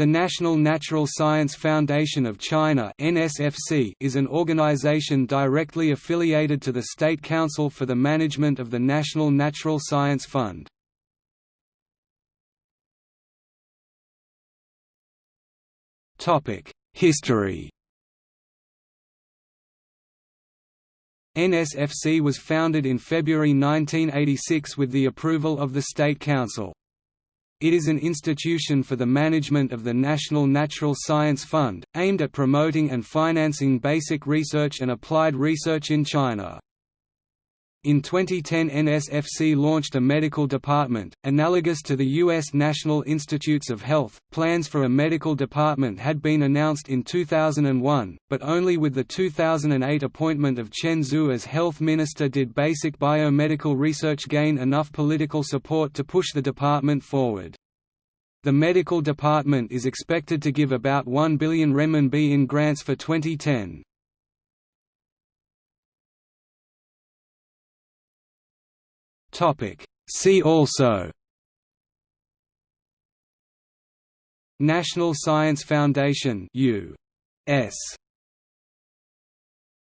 The National Natural Science Foundation of China (NSFC) is an organization directly affiliated to the State Council for the Management of the National Natural Science Fund. Topic: History. NSFC was founded in February 1986 with the approval of the State Council. It is an institution for the management of the National Natural Science Fund, aimed at promoting and financing basic research and applied research in China. In 2010 NSFC launched a medical department, analogous to the U.S. National Institutes of Health. Plans for a medical department had been announced in 2001, but only with the 2008 appointment of Chen Zhu as health minister did basic biomedical research gain enough political support to push the department forward. The medical department is expected to give about 1 billion renminbi in grants for 2010. Topic See also National Science Foundation U.S.